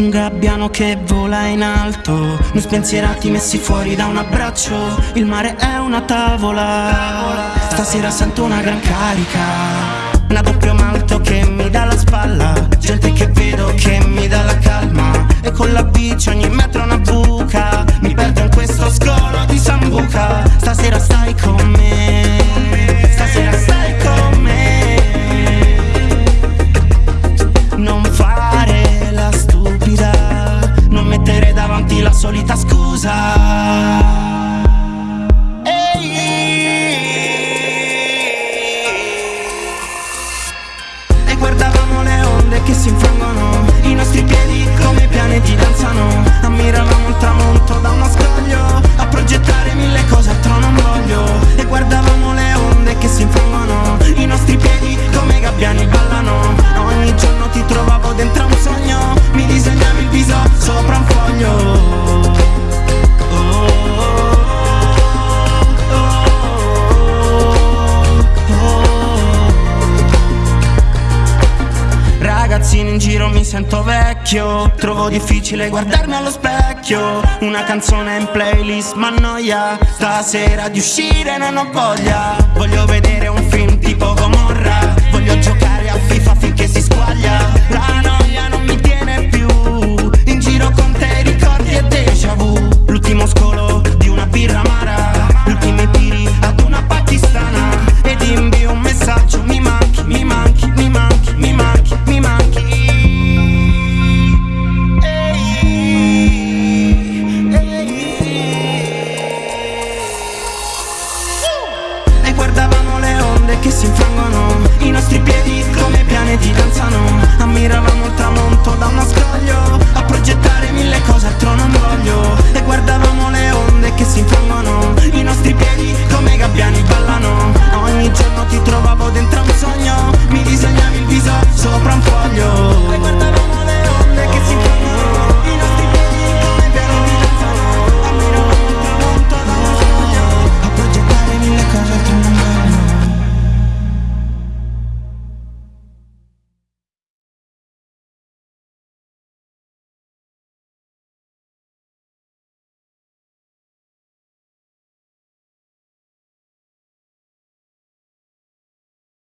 Un gabbiano che vola in alto Non spensierati messi fuori da un abbraccio. Il mare è una tavola. Stasera sento una gran carica Una doppio malto che mi dà merita scusa. E guardavamo le onde che si infangono I nostri piedi come pianeti danzano. ragazzini in giro mi sento vecchio. Trovo difficile guardarmi allo specchio. Una canzone in playlist ma noia Stasera di uscire non ho voglia. Voglio vedere un film tipo Gomorra.